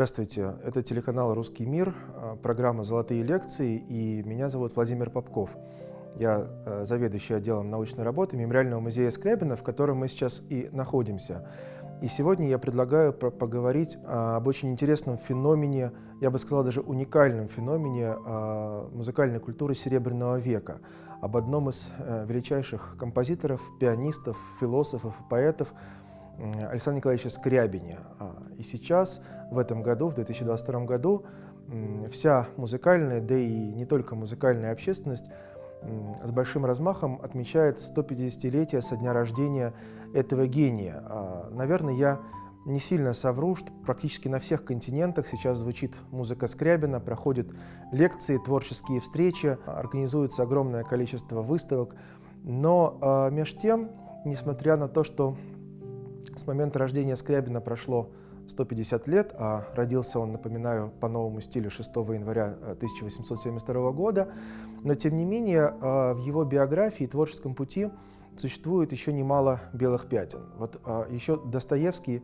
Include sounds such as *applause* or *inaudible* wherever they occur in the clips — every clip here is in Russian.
Здравствуйте, это телеканал «Русский мир», а, программа «Золотые лекции», и меня зовут Владимир Попков. Я а, заведующий отделом научной работы Мемориального музея Скрябина, в котором мы сейчас и находимся. И сегодня я предлагаю поговорить а, об очень интересном феномене, я бы сказал даже уникальном феномене музыкальной культуры Серебряного века, об одном из э, величайших композиторов, пианистов, философов и поэтов – Александре Николаевиче Скрябине. А, и сейчас, в этом году, в 2022 году, вся музыкальная, да и не только музыкальная общественность с большим размахом отмечает 150-летие со дня рождения этого гения. А, наверное, я не сильно совру, что практически на всех континентах сейчас звучит музыка Скрябина, проходят лекции, творческие встречи, организуется огромное количество выставок. Но э, меж тем, несмотря на то, что с момента рождения Скрябина прошло 150 лет, а родился он, напоминаю, по новому стилю 6 января 1872 э, года. Но, тем не менее, э, в его биографии и творческом пути существует еще немало белых пятен. Вот э, еще Достоевский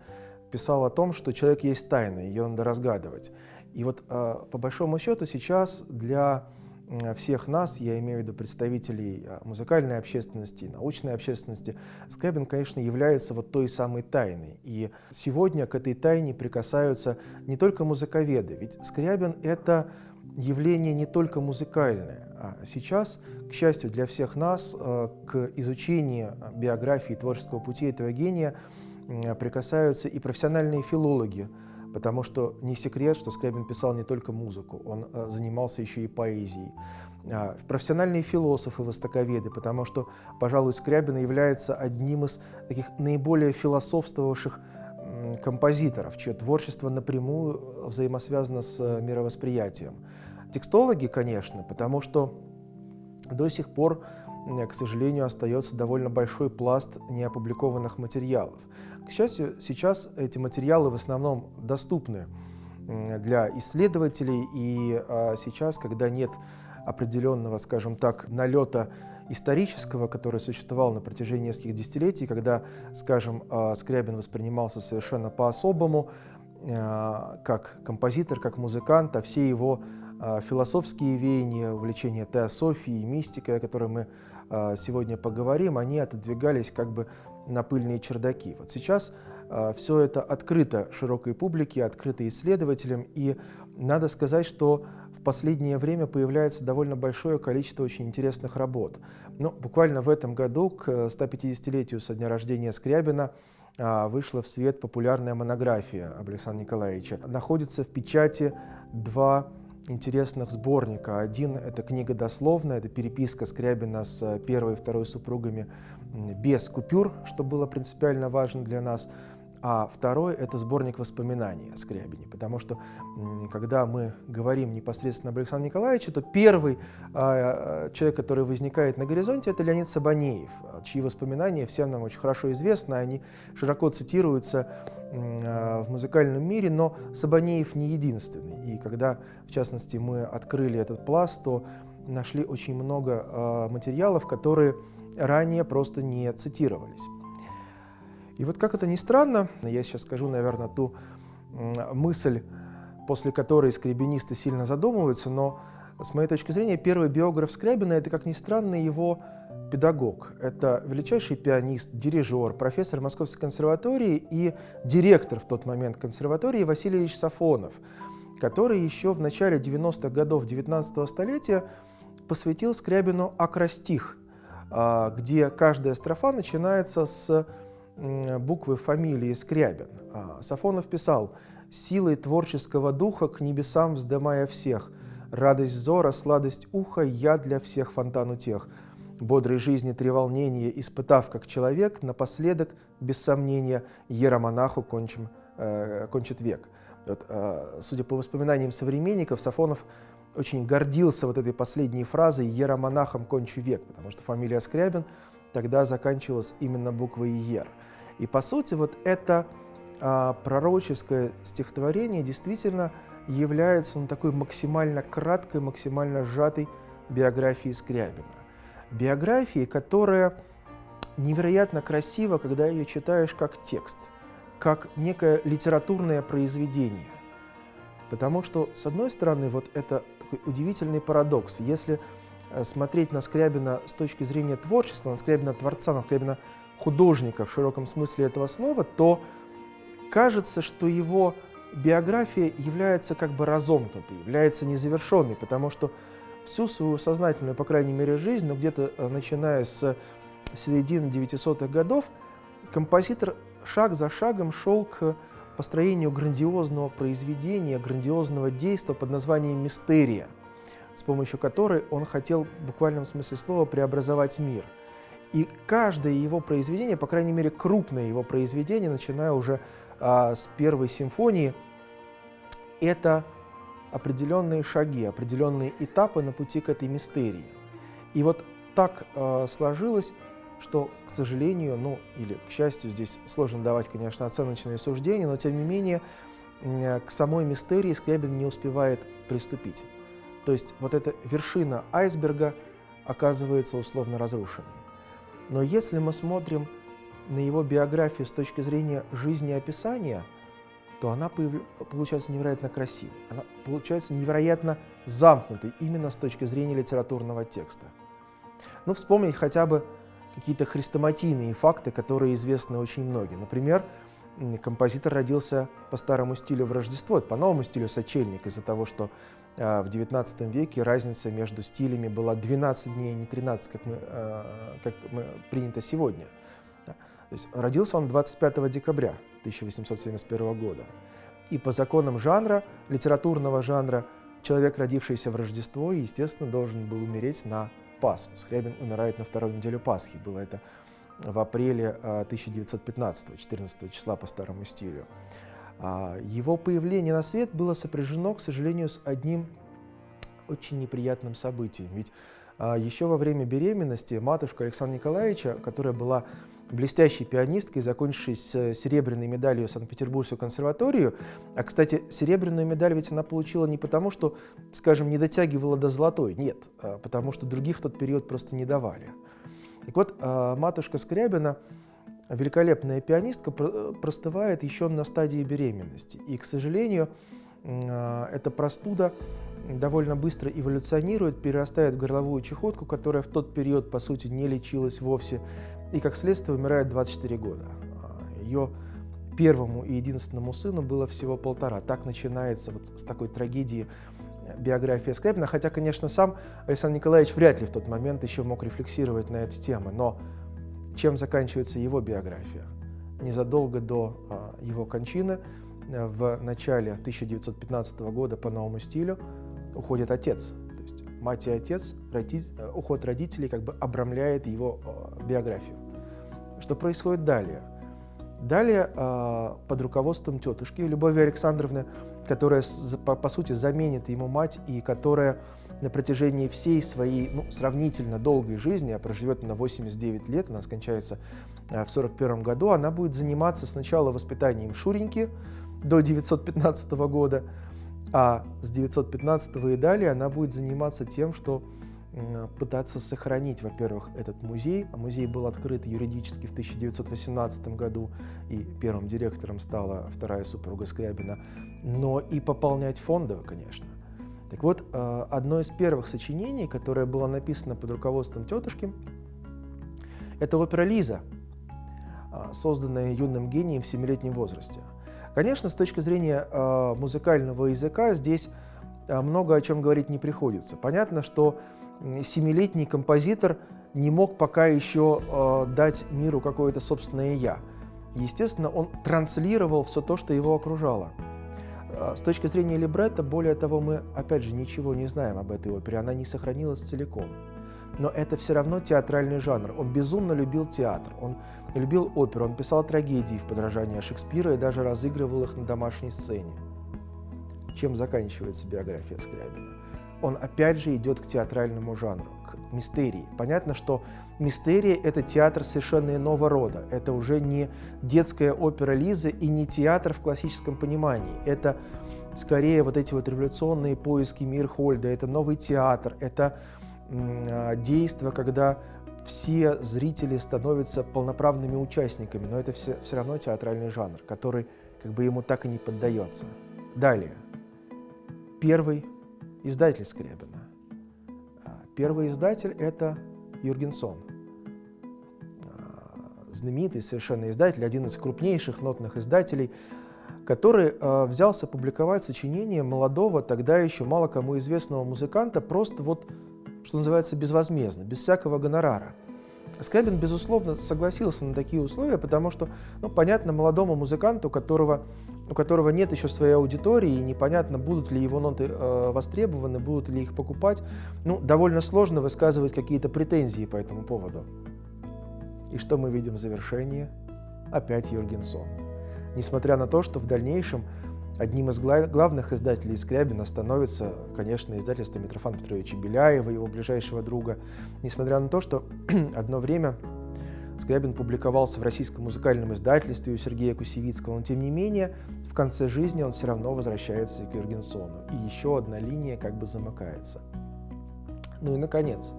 писал о том, что человек есть тайна, ее надо разгадывать. И вот, по большому счету, сейчас для всех нас, я имею в виду представителей а, музыкальной общественности, научной общественности, Скрябин, конечно, является вот той самой тайной. И сегодня к этой тайне прикасаются не только музыковеды, ведь Скрябин — это явление не только музыкальное, а сейчас, к счастью для всех нас, а, к изучению биографии творческого пути этого гения прикасаются и профессиональные филологи, потому что не секрет, что Скрябин писал не только музыку, он э, занимался еще и поэзией. А, профессиональные философы, востоковеды, потому что, пожалуй, Скрябин является одним из таких наиболее философствовавших композиторов, чье творчество напрямую взаимосвязано с э, мировосприятием. Текстологи, конечно, потому что до сих пор к сожалению, остается довольно большой пласт неопубликованных материалов. К счастью, сейчас эти материалы в основном доступны для исследователей, и а, сейчас, когда нет определенного, скажем так, налета исторического, который существовал на протяжении нескольких десятилетий, когда, скажем, а, Скрябин воспринимался совершенно по-особому, а, как композитор, как музыкант, а все его философские веяния, увлечения теософией, мистикой, о которой мы а, сегодня поговорим, они отодвигались как бы на пыльные чердаки. Вот сейчас а, все это открыто широкой публике, открыто исследователям, и надо сказать, что в последнее время появляется довольно большое количество очень интересных работ. Но ну, буквально в этом году, к 150-летию со дня рождения Скрябина, а, вышла в свет популярная монография об Александре Николаевиче. Находится в печати два интересных сборника. Один — это книга дословная, это переписка Скрябина с первой и второй супругами без купюр, что было принципиально важно для нас. А второй — это сборник воспоминаний о Скрябине, потому что когда мы говорим непосредственно об Александре Николаевиче, то первый э, человек, который возникает на горизонте, это Леонид Сабанеев, чьи воспоминания всем нам очень хорошо известны, они широко цитируются э, в музыкальном мире, но Сабанеев не единственный. И когда, в частности, мы открыли этот пласт, то нашли очень много э, материалов, которые ранее просто не цитировались. И вот как это ни странно, я сейчас скажу, наверное, ту мысль, после которой скребинисты сильно задумываются, но с моей точки зрения первый биограф Скрябина – это, как ни странно, его педагог. Это величайший пианист, дирижер, профессор Московской консерватории и директор в тот момент консерватории Василий Ильич Сафонов, который еще в начале 90-х годов 19 столетия посвятил Скрябину акростих, а, где каждая строфа начинается с буквы фамилии Скрябин. А, Сафонов писал «Силой творческого духа к небесам вздымая всех, радость взора, сладость уха, я для всех фонтан утех. Бодрой жизни три волнения, испытав как человек, напоследок, без сомнения, еромонаху кончим, э, кончит век». Вот, э, судя по воспоминаниям современников, Сафонов очень гордился вот этой последней фразой «еромонахом кончу век», потому что фамилия Скрябин тогда заканчивалась именно буквой «ер». И по сути вот это а, пророческое стихотворение действительно является ну, такой максимально краткой, максимально сжатой биографией Скрябина. Биографии, которая невероятно красива, когда ее читаешь как текст, как некое литературное произведение. Потому что, с одной стороны, вот это такой удивительный парадокс. Если смотреть на Скрябина с точки зрения творчества, на Скрябина творца, на Скрябина художника в широком смысле этого слова, то кажется, что его биография является как бы разомкнутой, является незавершенной, потому что всю свою сознательную, по крайней мере, жизнь, но ну, где-то э, начиная с середины 900-х годов, композитор шаг за шагом шел к построению грандиозного произведения, грандиозного действия под названием «Мистерия», с помощью которой он хотел в буквальном смысле слова преобразовать мир. И каждое его произведение, по крайней мере крупное его произведение, начиная уже а, с первой симфонии, это определенные шаги, определенные этапы на пути к этой мистерии. И вот так э, сложилось, что, к сожалению, ну или к счастью, здесь сложно давать, конечно, оценочные суждения, но тем не менее к самой мистерии Скрябин не успевает приступить. То есть вот эта вершина айсберга оказывается условно разрушенной. Но если мы смотрим на его биографию с точки зрения жизнеописания – то она получается невероятно красивой, она получается невероятно замкнутой именно с точки зрения литературного текста. Ну, вспомнить хотя бы какие-то хрестоматийные факты, которые известны очень многим. Например, композитор родился по старому стилю в Рождество, по новому стилю сочельник, из-за того, что в XIX веке разница между стилями была 12 дней, а не 13, как, мы, э, как мы, принято сегодня. То есть родился он 25 декабря 1871 года. И по законам жанра, литературного жанра, человек, родившийся в Рождество, естественно, должен был умереть на Пасху. Скрябин умирает на вторую неделю Пасхи. Было это в апреле 1915, 14 числа по старому стилю. А, его появление на свет было сопряжено, к сожалению, с одним очень неприятным событием. Ведь а, еще во время беременности матушка Александра Николаевича, которая была блестящей пианисткой, закончившей с серебряной медалью Санкт-Петербургскую консерваторию. А, кстати, серебряную медаль ведь она получила не потому, что, скажем, не дотягивала до золотой, нет, а потому что других в тот период просто не давали. Так вот, а, матушка Скрябина, великолепная пианистка, простывает еще на стадии беременности. И, к сожалению, а, эта простуда довольно быстро эволюционирует, перерастает в горловую чехотку, которая в тот период, по сути, не лечилась вовсе, и как следствие умирает 24 года. А, Ее первому и единственному сыну было всего полтора. Так начинается вот с такой трагедии биография Скрябина, хотя, конечно, сам Александр Николаевич вряд ли в тот момент еще мог рефлексировать на эти темы, но чем заканчивается его биография? Незадолго до а, его кончины, а, в начале 1915 года по новому стилю, уходит отец. То есть мать и отец, э, уход родителей как бы обрамляет его э, биографию. Что происходит далее? Далее э, под руководством тетушки Любови Александровны, которая по сути заменит ему мать и которая на протяжении всей своей ну, сравнительно долгой жизни, а проживет на 89 лет, она скончается в 41 году, она будет заниматься сначала воспитанием Шуреньки до 915 года, а с 915 и далее она будет заниматься тем, что пытаться сохранить, во-первых, этот музей. А музей был открыт юридически в 1918 году, и первым директором стала вторая супруга Скрябина, но и пополнять фонды, конечно. Так вот, а, одно из первых сочинений, которое было написано под руководством тетушки, это опера «Лиза», а, созданная юным гением в семилетнем возрасте – Конечно, с точки зрения э, музыкального языка здесь э, много о чем говорить не приходится. Понятно, что семилетний композитор не мог пока еще э, дать миру какое-то собственное «я». Естественно, он транслировал все то, что его окружало. Э, с точки зрения либретто, более того, мы, опять же, ничего не знаем об этой опере, она не сохранилась целиком но это все равно театральный жанр. Он безумно любил театр, он любил оперу, он писал трагедии в подражание Шекспира и даже разыгрывал их на домашней сцене. Чем заканчивается биография Скрябина? Он опять же идет к театральному жанру, к мистерии. Понятно, что мистерия – это театр совершенно иного рода. Это уже не детская опера Лизы и не театр в классическом понимании. Это скорее вот эти вот революционные поиски Мирхольда, это новый театр, это а, действо, когда все зрители становятся полноправными участниками, но это все, все равно театральный жанр, который как бы ему так и не поддается. Далее. первый издатель Скрябина. А, первый издатель – это Юргенсон, а, знаменитый совершенно издатель, один из крупнейших нотных издателей, который э, взялся публиковать сочинение молодого, тогда еще мало кому известного музыканта, просто вот, что называется, безвозмездно, без всякого гонорара – Скрябин, безусловно, согласился на такие условия, потому что, ну, понятно, молодому музыканту, которого, у которого нет еще своей аудитории, и непонятно, будут ли его ноты э, востребованы, будут ли их покупать, ну, довольно сложно высказывать какие-то претензии по этому поводу. И что мы видим в завершении? Опять Юргенсон. Несмотря на то, что в дальнейшем Одним из главных издателей Скрябина становится, конечно, издательство Митрофана Петровича Беляева, его ближайшего друга. Несмотря на то, что *clears throat* одно время Скрябин публиковался в российском музыкальном издательстве у Сергея Кусевицкого, но тем не менее в конце жизни он все равно возвращается к Юргенсону. И еще одна линия как бы замыкается. Ну и, наконец,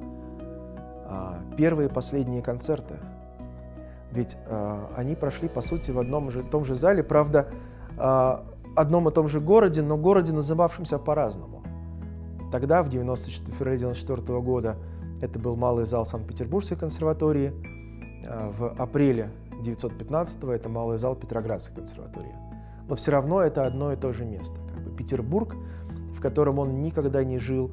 а, первые и последние концерты. Ведь а, они прошли, по сути, в одном же том же зале. Правда, а, одном и том же городе, но городе, называвшемся по-разному. Тогда, в 94, феврале 1994 года, это был малый зал Санкт-Петербургской консерватории. А, в апреле 1915 это малый зал Петроградской консерватории. Но все равно это одно и то же место. Как бы Петербург, в котором он никогда не жил,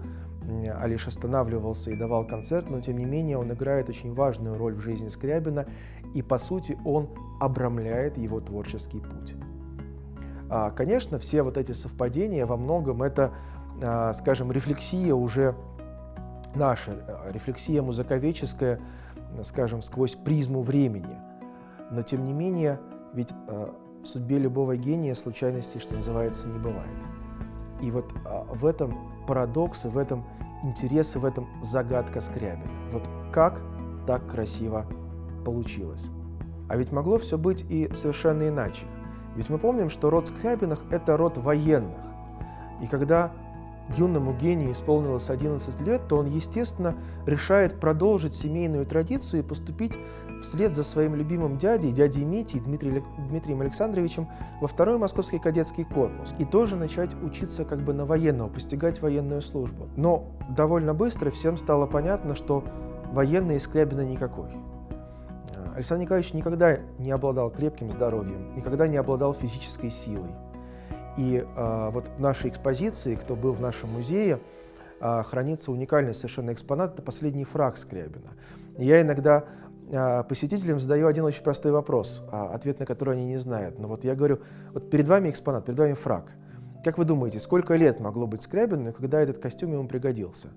а лишь останавливался и давал концерт, но тем не менее он играет очень важную роль в жизни Скрябина, и по сути он обрамляет его творческий путь. А, конечно, все вот эти совпадения во многом это, а, скажем, рефлексия уже наша, рефлексия музыковедческая, скажем, сквозь призму времени. Но тем не менее, ведь в судьбе любого гения случайностей, что называется, не бывает. И вот в этом парадокс, в этом интерес, в этом загадка Скрябина. Вот как так красиво получилось. А ведь могло все быть и совершенно иначе. Ведь мы помним, что род Скрябиных – это род военных. И когда юному гению исполнилось 11 лет, то он, естественно, решает продолжить семейную традицию и поступить вслед за своим любимым дядей, дядей Митей Дмитрием, Александровичем, во второй Московский кадетский корпус и тоже начать учиться как бы на военного, постигать военную службу. Но довольно быстро всем стало понятно, что военный из Скрябина никакой. Александр Николаевич никогда не обладал крепким здоровьем, никогда не обладал физической силой. И э, вот в нашей экспозиции, кто был в нашем музее, э, хранится уникальный совершенно экспонат, это последний фраг Скрябина. Я иногда э, посетителям задаю один очень простой вопрос, э, ответ на который они не знают. Но вот я говорю, вот перед вами экспонат, перед вами фраг. Как вы думаете, сколько лет могло быть Скрябину, когда этот костюм ему пригодился?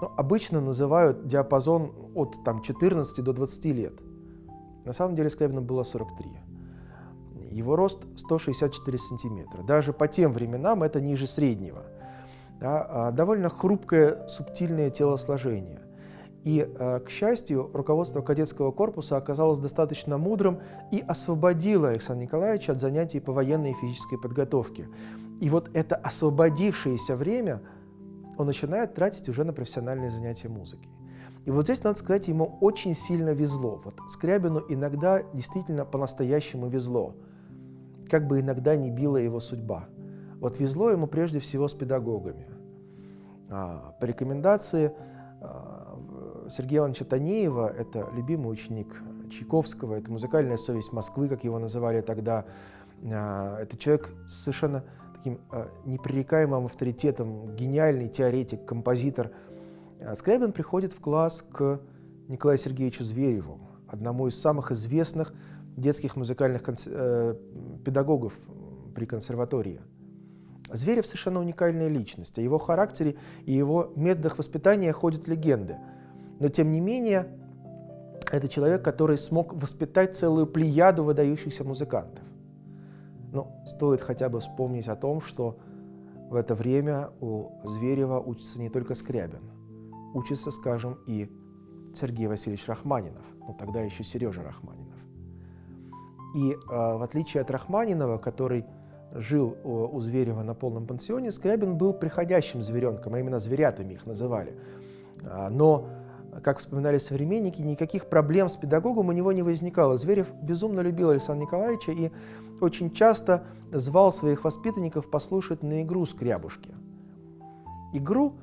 Ну, обычно называют диапазон от там, 14 до 20 лет. На самом деле Скрябину было 43. Его рост 164 сантиметра. Даже по тем временам это ниже среднего. Да, а довольно хрупкое, субтильное телосложение. И, а, к счастью, руководство кадетского корпуса оказалось достаточно мудрым и освободило Александра Николаевича от занятий по военной и физической подготовке. И вот это освободившееся время он начинает тратить уже на профессиональные занятия музыкой. И вот здесь, надо сказать, ему очень сильно везло. Вот Скрябину иногда действительно по-настоящему везло, как бы иногда не била его судьба. Вот везло ему прежде всего с педагогами. А, по рекомендации а, Сергея Ивановича Танеева, это любимый ученик Чайковского, это музыкальная совесть Москвы, как его называли тогда. А, это человек с совершенно таким непререкаемым авторитетом, гениальный теоретик, композитор – Скрябин приходит в класс к Николаю Сергеевичу Звереву, одному из самых известных детских музыкальных э, педагогов при консерватории. Зверев совершенно уникальная личность. О его характере и его методах воспитания ходят легенды. Но тем не менее, это человек, который смог воспитать целую плеяду выдающихся музыкантов. Но стоит хотя бы вспомнить о том, что в это время у Зверева учится не только Скрябин – учится, скажем, и Сергей Васильевич Рахманинов, ну тогда еще Сережа Рахманинов. И э, в отличие от Рахманинова, который жил у, у Зверева на полном пансионе, Скрябин был приходящим зверенком, а именно зверятами их называли. А, но, как вспоминали современники, никаких проблем с педагогом у него не возникало. Зверев безумно любил Александра Николаевича и очень часто звал своих воспитанников послушать на игру скрябушки. игру,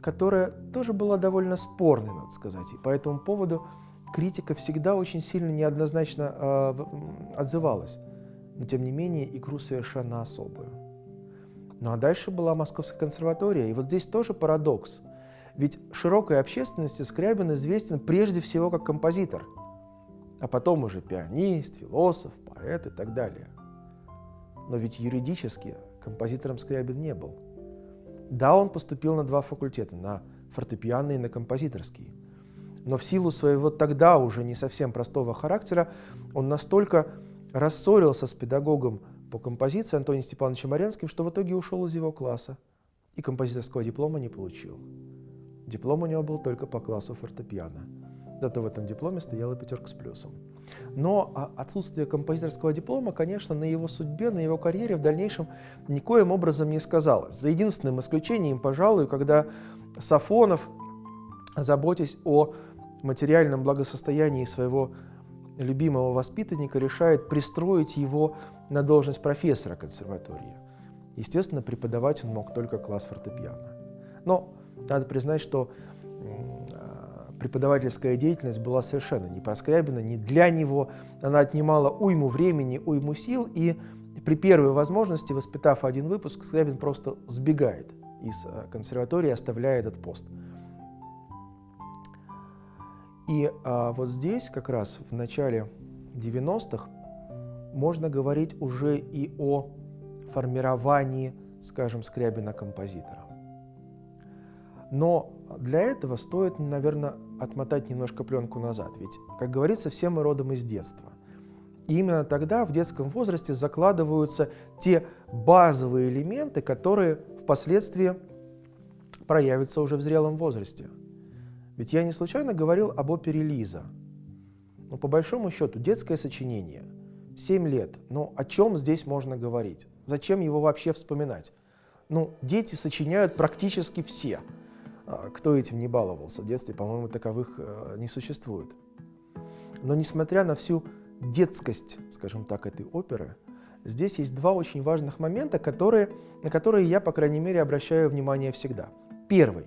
которая тоже была довольно спорной, надо сказать. И по этому поводу критика всегда очень сильно неоднозначно э, отзывалась. Но тем не менее игру совершенно особую. Ну а дальше была Московская консерватория. И вот здесь тоже парадокс. Ведь широкой общественности Скрябин известен прежде всего как композитор, а потом уже пианист, философ, поэт и так далее. Но ведь юридически композитором Скрябин не был. Да, он поступил на два факультета, на фортепианный и на композиторский. Но в силу своего тогда уже не совсем простого характера он настолько рассорился с педагогом по композиции Антонием Степановичем Маренским, что в итоге ушел из его класса и композиторского диплома не получил. Диплом у него был только по классу фортепиано. Зато в этом дипломе стояла пятерка с плюсом. Но а, отсутствие композиторского диплома, конечно, на его судьбе, на его карьере в дальнейшем никоим образом не сказалось. За единственным исключением, пожалуй, когда Сафонов, заботясь о материальном благосостоянии своего любимого воспитанника, решает пристроить его на должность профессора консерватории. Естественно, преподавать он мог только класс фортепиано. Но надо признать, что преподавательская деятельность была совершенно не проскрябена, не для него. Она отнимала уйму времени, уйму сил, и при первой возможности, воспитав один выпуск, Скрябин просто сбегает из э, консерватории, оставляя этот пост. И а, вот здесь, как раз в начале 90-х, можно говорить уже и о формировании, скажем, Скрябина композитора. Но для этого стоит, наверное, отмотать немножко пленку назад. Ведь, как говорится, все мы родом из детства. И именно тогда, в детском возрасте, закладываются те базовые элементы, которые впоследствии проявятся уже в зрелом возрасте. Ведь я не случайно говорил об опере Лиза. Но по большому счету детское сочинение, 7 лет, ну о чем здесь можно говорить? Зачем его вообще вспоминать? Ну, дети сочиняют практически все – а, кто этим не баловался в детстве, по-моему, таковых э, не существует. Но несмотря на всю детскость, скажем так, этой оперы, здесь есть два очень важных момента, которые, на которые я, по крайней мере, обращаю внимание всегда. Первый.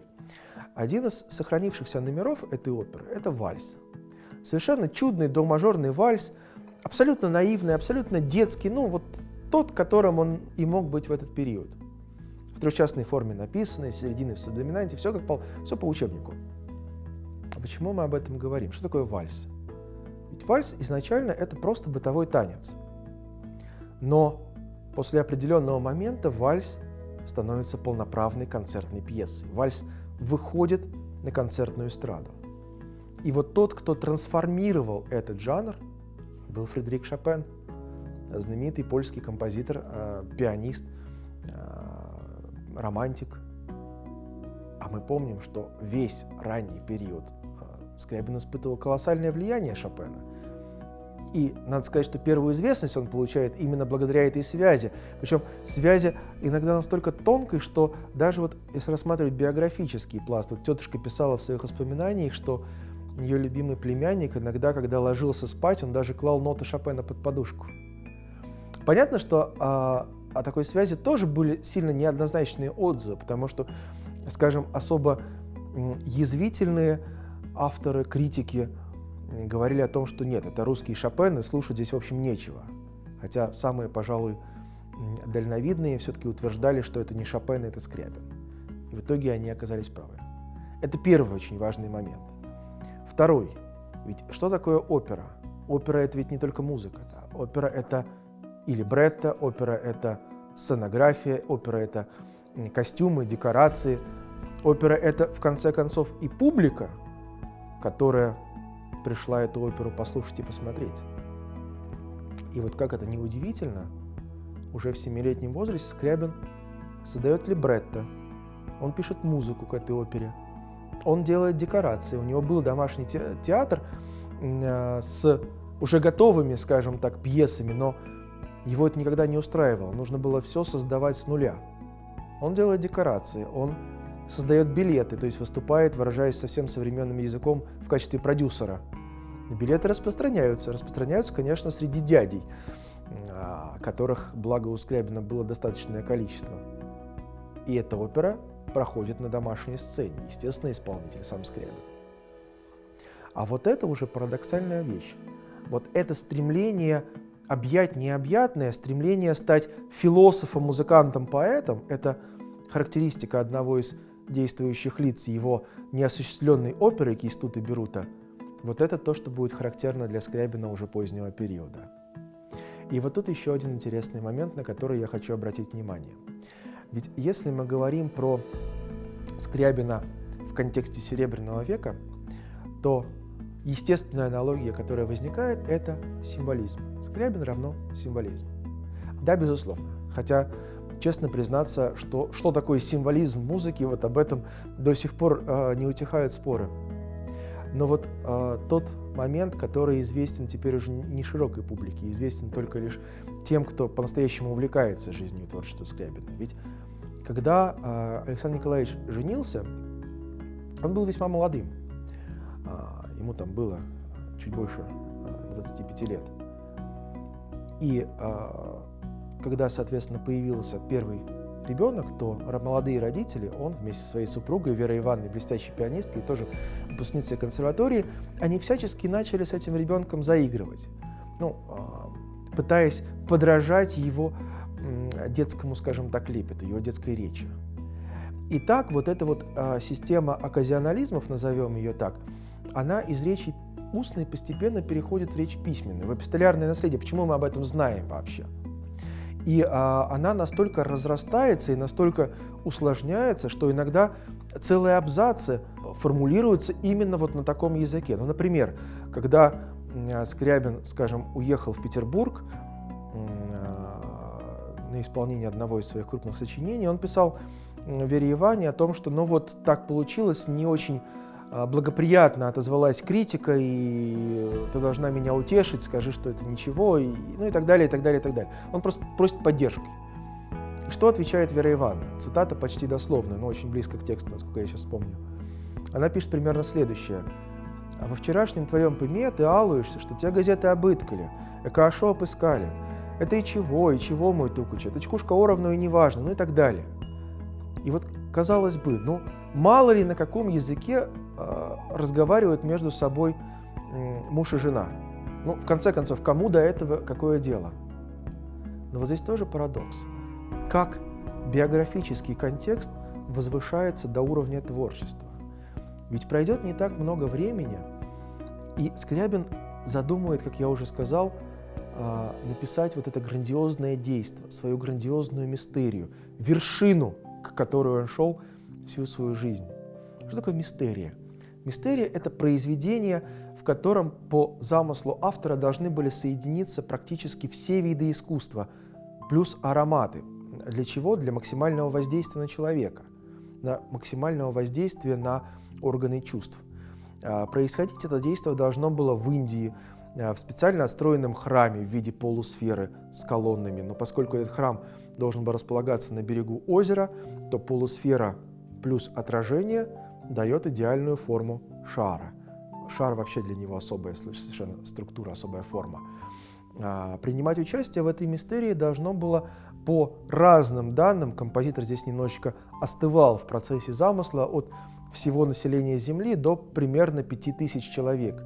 Один из сохранившихся номеров этой оперы – это вальс. Совершенно чудный до-мажорный вальс, абсолютно наивный, абсолютно детский, ну вот тот, которым он и мог быть в этот период – в трехчастной форме написано, из середины в субдоминанте, все как по, все по учебнику. А почему мы об этом говорим? Что такое вальс? Ведь вальс изначально это просто бытовой танец. Но после определенного момента вальс становится полноправной концертной пьесой. Вальс выходит на концертную эстраду. И вот тот, кто трансформировал этот жанр, был Фредерик Шопен, знаменитый польский композитор, э, пианист, романтик. А мы помним, что весь ранний период э, Скрябин испытывал колоссальное влияние Шопена. И надо сказать, что первую известность он получает именно благодаря этой связи. Причем связи иногда настолько тонкой, что даже вот если рассматривать биографический пласт, вот тетушка писала в своих воспоминаниях, что ее любимый племянник иногда, когда ложился спать, он даже клал ноты Шопена под подушку. Понятно, что а, о такой связи тоже были сильно неоднозначные отзывы, потому что, скажем, особо язвительные авторы, критики говорили о том, что нет, это русские Шопен, и слушать здесь, в общем, нечего. Хотя самые, пожалуй, дальновидные все-таки утверждали, что это не Шопен, это Скрябин. И в итоге они оказались правы. Это первый очень важный момент. Второй. Ведь что такое опера? Опера — это ведь не только музыка. Да? Опера — это или бретта, опера — это сценография, опера — это костюмы, декорации. Опера — это, в конце концов, и публика, которая пришла эту оперу послушать и посмотреть. И вот как это неудивительно, уже в семилетнем возрасте Скрябин создает либретто, он пишет музыку к этой опере, он делает декорации. У него был домашний театр э, с уже готовыми, скажем так, пьесами, но его это никогда не устраивало, нужно было все создавать с нуля. Он делает декорации, он создает билеты, то есть выступает, выражаясь совсем современным языком, в качестве продюсера. Билеты распространяются, распространяются, конечно, среди дядей, а, которых, благо у Скрябина, было достаточное количество. И эта опера проходит на домашней сцене. Естественно, исполнитель сам Скрябин. А вот это уже парадоксальная вещь. Вот это стремление объять необъятное, стремление стать философом, музыкантом, поэтом – это характеристика одного из действующих лиц его неосуществленной оперы Кейстут и Берута. Вот это то, что будет характерно для Скрябина уже позднего периода. И вот тут еще один интересный момент, на который я хочу обратить внимание. Ведь если мы говорим про Скрябина в контексте Серебряного века, то естественная аналогия, которая возникает, это символизм. Скрябин равно символизм. Да, безусловно. Хотя, честно признаться, что, что такое символизм в музыке, вот об этом до сих пор э, не утихают споры. Но вот э, тот момент, который известен теперь уже не широкой публике, известен только лишь тем, кто по-настоящему увлекается жизнью и творчеством Скрябина. Ведь когда э, Александр Николаевич женился, он был весьма молодым. Э, ему там было чуть больше э, 25 лет. И э, когда, соответственно, появился первый ребенок, то молодые родители, он вместе со своей супругой Верой Ивановной, блестящей пианисткой, тоже выпускницей консерватории, они всячески начали с этим ребенком заигрывать, ну, а, пытаясь подражать его детскому, скажем так, лепету, его детской речи. И так вот эта вот а, система оказионализмов, назовем ее так, она из речи устной постепенно переходит в речь письменную, в эпистолярное наследие. Почему мы об этом знаем вообще? И а, она настолько разрастается и настолько усложняется, что иногда целые абзацы формулируются именно вот на таком языке. Ну, например, когда Скрябин, скажем, уехал в Петербург а, на исполнение одного из своих крупных сочинений, он писал Вере Иване о том, что ну вот так получилось, не очень а, благоприятно отозвалась критика, и ты должна меня утешить, скажи, что это ничего, и, ну и так далее, и так далее, и так далее. Он просто просит поддержки. Что отвечает Вера Ивановна? Цитата почти дословная, но очень близко к тексту, насколько я сейчас помню. Она пишет примерно следующее. «А во вчерашнем твоем пыме ты алуешься, что те газеты обыткали, хорошо опыскали. Это и чего, и чего, мой тукуч, это чкушка оровну и неважно, ну и так далее. И вот, казалось бы, ну, мало ли на каком языке разговаривают между собой муж и жена. Ну, в конце концов, кому до этого какое дело? Но вот здесь тоже парадокс. Как биографический контекст возвышается до уровня творчества? Ведь пройдет не так много времени, и Скрябин задумывает, как я уже сказал, э, написать вот это грандиозное действие, свою грандиозную мистерию, вершину, к которой он шел всю свою жизнь. Что такое мистерия? Мистерия — это произведение, в котором по замыслу автора должны были соединиться практически все виды искусства, плюс ароматы. Для чего? Для максимального воздействия на человека, на максимального воздействия на органы чувств. А, происходить это действие должно было в Индии, а, в специально отстроенном храме в виде полусферы с колоннами. Но поскольку этот храм должен был располагаться на берегу озера, то полусфера плюс отражение — дает идеальную форму шара. Шар вообще для него особая совершенно структура, особая форма. А, принимать участие в этой мистерии должно было по разным данным, композитор здесь немножечко остывал в процессе замысла, от всего населения Земли до примерно 5000 человек.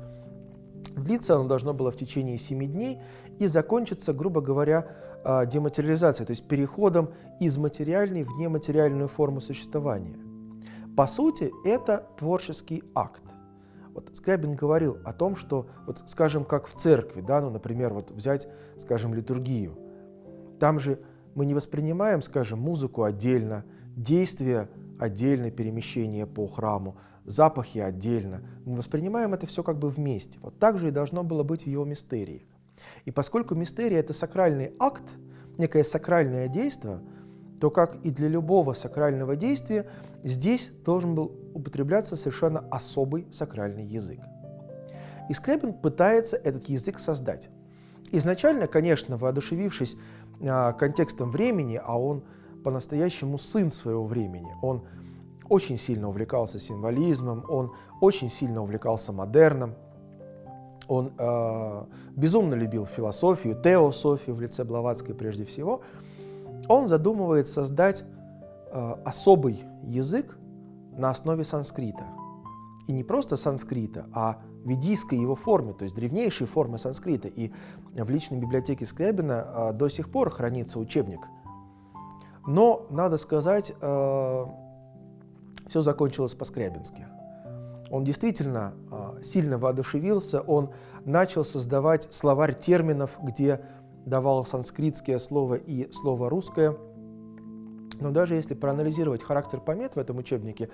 Длиться оно должно было в течение 7 дней и закончиться, грубо говоря, а, дематериализацией, то есть переходом из материальной в нематериальную форму существования. По сути, это творческий акт. Вот Скрябин говорил о том, что, вот, скажем, как в церкви, да, ну, например, вот взять, скажем, литургию. Там же мы не воспринимаем, скажем, музыку отдельно, действия отдельно, перемещение по храму, запахи отдельно. Мы воспринимаем это все как бы вместе. Вот так же и должно было быть в его мистерии. И поскольку мистерия — это сакральный акт, некое сакральное действие, то, как и для любого сакрального действия, здесь должен был употребляться совершенно особый сакральный язык. И Скрябин пытается этот язык создать. Изначально, конечно, воодушевившись а, контекстом времени, а он по-настоящему сын своего времени, он очень сильно увлекался символизмом, он очень сильно увлекался модерном, он э, безумно любил философию, теософию в лице Блаватской прежде всего – он задумывает создать э, особый язык на основе санскрита. И не просто санскрита, а ведийской его форме, то есть древнейшей формы санскрита. И в личной библиотеке Скрябина э, до сих пор хранится учебник. Но, надо сказать, э, все закончилось по-скрябински. Он действительно э, сильно воодушевился, он начал создавать словарь терминов, где давал санскритское слово и слово русское. Но даже если проанализировать характер помет в этом учебнике,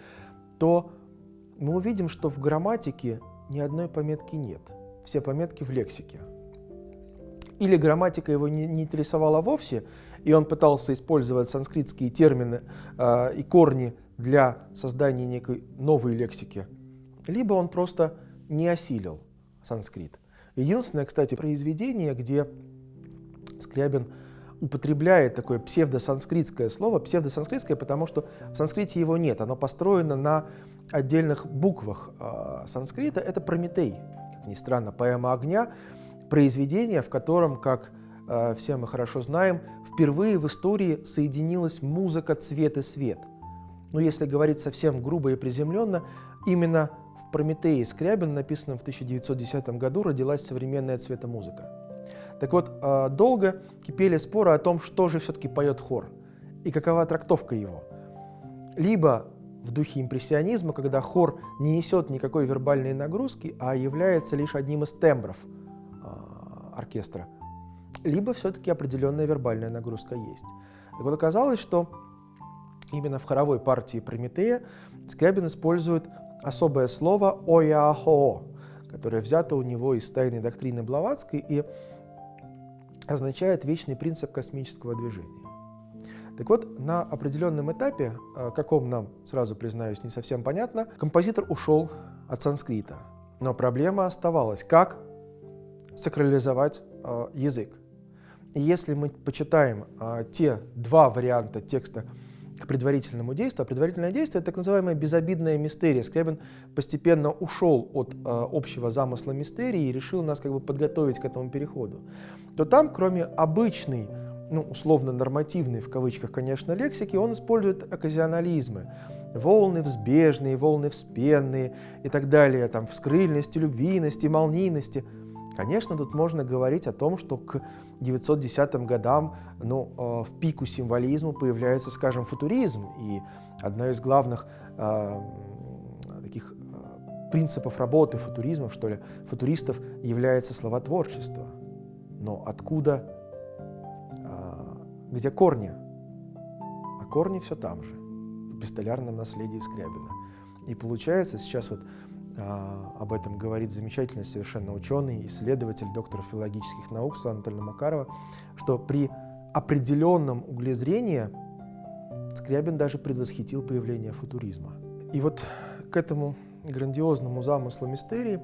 то мы увидим, что в грамматике ни одной пометки нет. Все пометки в лексике. Или грамматика его не, не интересовала вовсе, и он пытался использовать санскритские термины э, и корни для создания некой новой лексики, либо он просто не осилил санскрит. Единственное, кстати, произведение, где Скрябин употребляет такое псевдосанскритское слово, псевдосанскритское, потому что в санскрите его нет, оно построено на отдельных буквах э, санскрита, это Прометей, как ни странно, поэма огня, произведение, в котором, как э, все мы хорошо знаем, впервые в истории соединилась музыка, цвет и свет. Но если говорить совсем грубо и приземленно, именно в Прометее Скрябин, написанном в 1910 году, родилась современная цветомузыка. Так вот, э, долго кипели споры о том, что же все-таки поет хор и какова трактовка его. Либо в духе импрессионизма, когда хор не несет никакой вербальной нагрузки, а является лишь одним из тембров э, оркестра, либо все-таки определенная вербальная нагрузка есть. Так вот, оказалось, что именно в хоровой партии Прометея Скрябин использует особое слово «ояхоо», которое взято у него из тайной доктрины Блаватской и означает вечный принцип космического движения. Так вот, на определенном этапе, э, каком нам, сразу признаюсь, не совсем понятно, композитор ушел от санскрита. Но проблема оставалась, как сакрализовать э, язык. И если мы почитаем э, те два варианта текста к предварительному действию, а предварительное действие — это так называемая безобидная мистерия. Скрябин постепенно ушел от э, общего замысла мистерии и решил нас как бы подготовить к этому переходу. То там, кроме обычной ну, условно нормативной, в кавычках, конечно, лексики, он использует оказионализмы. Волны взбежные, волны вспенные и так далее, там, вскрыльности, любвийности, молнийности. Конечно, тут можно говорить о том, что к 910 годам ну, э, в пику символизма появляется, скажем, футуризм. И одна из главных э, таких э, принципов работы футуризмов, что ли, футуристов является словотворчество. Но откуда где корни. А корни все там же, в пистолярном наследии Скрябина. И получается, сейчас вот об этом говорит замечательный совершенно ученый, исследователь, доктор филологических наук Светлана Анатольевна Макарова, что при определенном угле зрения Скрябин даже предвосхитил появление футуризма. И вот к этому грандиозному замыслу мистерии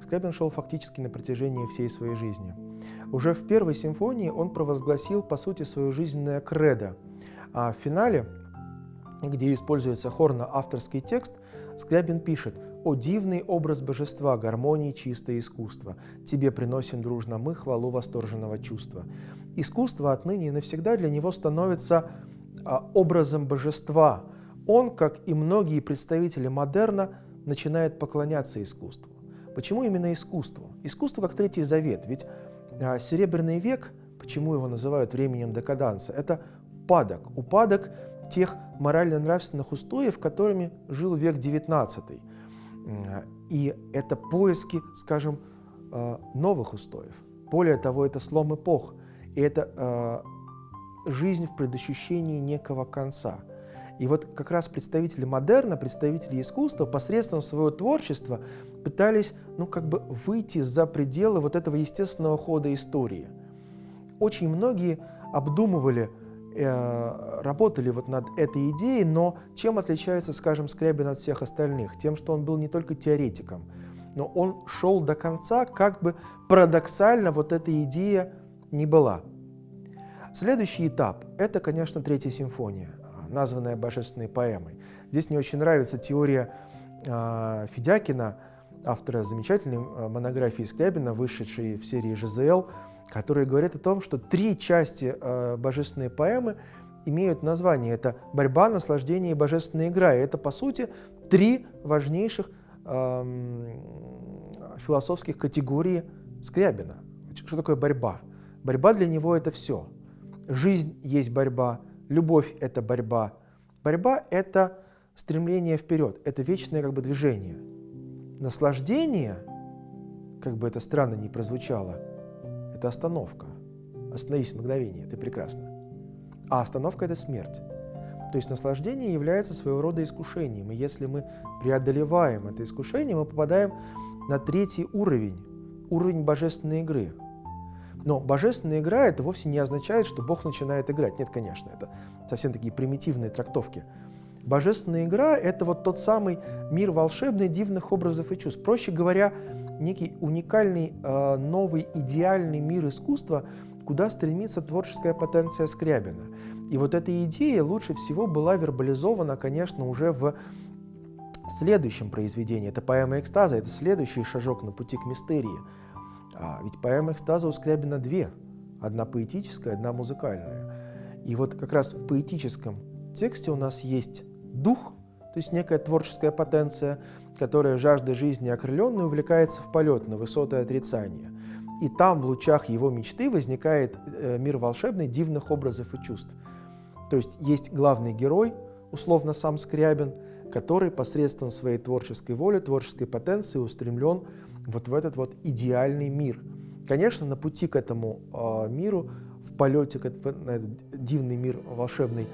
Скрябин шел фактически на протяжении всей своей жизни – уже в первой симфонии он провозгласил, по сути, свое жизненное кредо. А в финале, где используется хорно-авторский текст, Скрябин пишет «О дивный образ божества, гармонии, чистое искусство! Тебе приносим дружно мы хвалу восторженного чувства». Искусство отныне и навсегда для него становится а, образом божества. Он, как и многие представители модерна, начинает поклоняться искусству. Почему именно искусству? Искусство как третий завет, ведь а Серебряный век, почему его называют временем декаданса, это упадок, упадок тех морально-нравственных устоев, которыми жил век XIX. И это поиски, скажем, э, новых устоев. Более того, это слом эпох, и это э, жизнь в предощущении некого конца. И вот как раз представители модерна, представители искусства посредством своего творчества пытались, ну, как бы выйти за пределы вот этого естественного хода истории. Очень многие обдумывали, работали вот над этой идеей, но чем отличается, скажем, Скрябин от всех остальных? Тем, что он был не только теоретиком, но он шел до конца, как бы парадоксально вот эта идея не была. Следующий этап – это, конечно, Третья симфония названная божественной поэмой. Здесь мне очень нравится теория э, Федякина, автора замечательной э, монографии Скрябина, вышедшей в серии ЖЗЛ, которая говорит о том, что три части э, божественной поэмы имеют название. Это борьба, наслаждение и божественная игра. И это, по сути, три важнейших эм, философских категории Скрябина. Что такое борьба? Борьба для него это все. Жизнь есть борьба, любовь это борьба. Борьба это стремление вперед, это вечное как бы движение. Наслаждение, как бы это странно ни прозвучало, это остановка. Остановись мгновение, ты прекрасно. А остановка это смерть. То есть наслаждение является своего рода искушением. И если мы преодолеваем это искушение, мы попадаем на третий уровень, уровень божественной игры. Но божественная игра это вовсе не означает, что Бог начинает играть. Нет, конечно, это совсем такие примитивные трактовки. Божественная игра — это вот тот самый мир волшебный, дивных образов и чувств. Проще говоря, некий уникальный, э, новый, идеальный мир искусства, куда стремится творческая потенция Скрябина. И вот эта идея лучше всего была вербализована, конечно, уже в следующем произведении. Это поэма экстаза, это следующий шажок на пути к мистерии. А ведь поэма экстаза у Скрябина две. Одна поэтическая, одна музыкальная. И вот как раз в поэтическом тексте у нас есть дух, то есть некая творческая потенция, которая жаждой жизни окрыленной увлекается в полет на высоты отрицания. И там в лучах его мечты возникает э, мир волшебный дивных образов и чувств. То есть есть главный герой, условно сам Скрябин, который посредством своей творческой воли, творческой потенции устремлен вот в этот вот идеальный мир. Конечно, на пути к этому э, миру, в полете на этот дивный мир волшебный,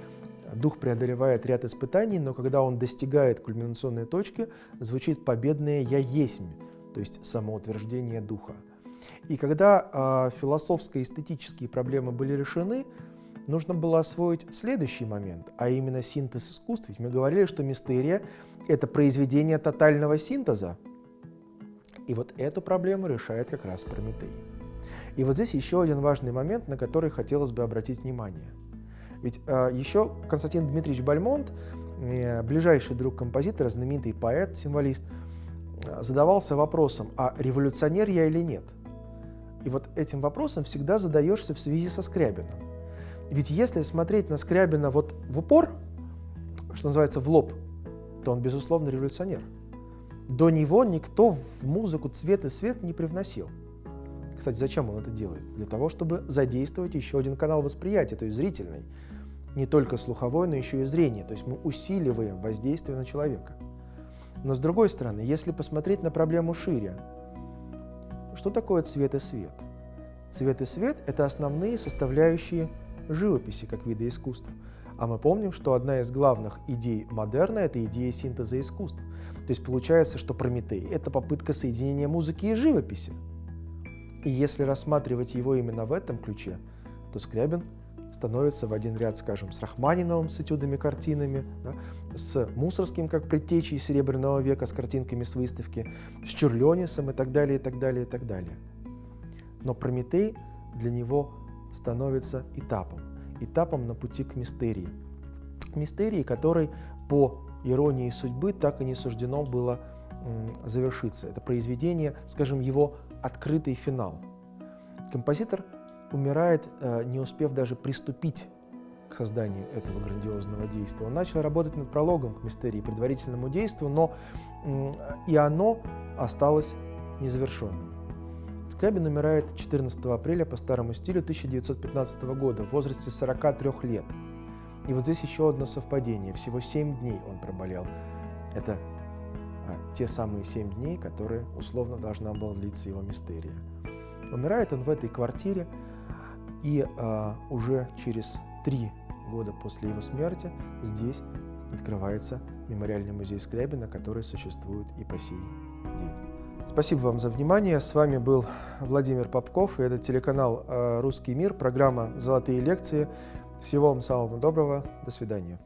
дух преодолевает ряд испытаний, но когда он достигает кульминационной точки, звучит победное «я есмь», то есть самоутверждение духа. И когда э, философско-эстетические проблемы были решены, нужно было освоить следующий момент, а именно синтез искусств. Ведь мы говорили, что мистерия — это произведение тотального синтеза. И вот эту проблему решает как раз Прометей. И вот здесь еще один важный момент, на который хотелось бы обратить внимание. Ведь э, еще Константин Дмитриевич Бальмонт, э, ближайший друг композитора, знаменитый поэт, символист, э, задавался вопросом, а революционер я или нет? И вот этим вопросом всегда задаешься в связи со Скрябиным. Ведь если смотреть на Скрябина вот в упор, что называется в лоб, то он, безусловно, революционер. До него никто в музыку цвет и свет не привносил. Кстати, зачем он это делает? Для того, чтобы задействовать еще один канал восприятия, то есть зрительный. Не только слуховой, но еще и зрение. То есть мы усиливаем воздействие на человека. Но с другой стороны, если посмотреть на проблему шире, что такое цвет и свет? Цвет и свет – это основные составляющие живописи как вида искусств. А мы помним, что одна из главных идей модерна – это идея синтеза искусств. То есть получается, что Прометей – это попытка соединения музыки и живописи. И если рассматривать его именно в этом ключе, то Скрябин становится в один ряд, скажем, с Рахманиновым, с этюдами, картинами, да, с Мусорским, как предтечей Серебряного века, с картинками с выставки, с Чурлёнисом и так далее, и так далее, и так далее. Но Прометей для него становится этапом, этапом на пути к мистерии. Мистерии, которой по иронии судьбы так и не суждено было завершиться. Это произведение, скажем, его открытый финал. Композитор умирает, э, не успев даже приступить к созданию этого грандиозного действия. Он начал работать над прологом к мистерии, предварительному действию, но и оно осталось незавершенным. Скрябин умирает 14 апреля по старому стилю 1915 года в возрасте 43 лет. И вот здесь еще одно совпадение. Всего 7 дней он проболел. Это а, те самые 7 дней, которые условно должна была длиться его мистерия. Умирает он в этой квартире, и а, уже через три года после его смерти здесь открывается мемориальный музей Скрябина, который существует и по сей день. Спасибо вам за внимание. С вами был Владимир Попков, и это телеканал э, «Русский мир», программа «Золотые лекции». Всего вам самого доброго. До свидания.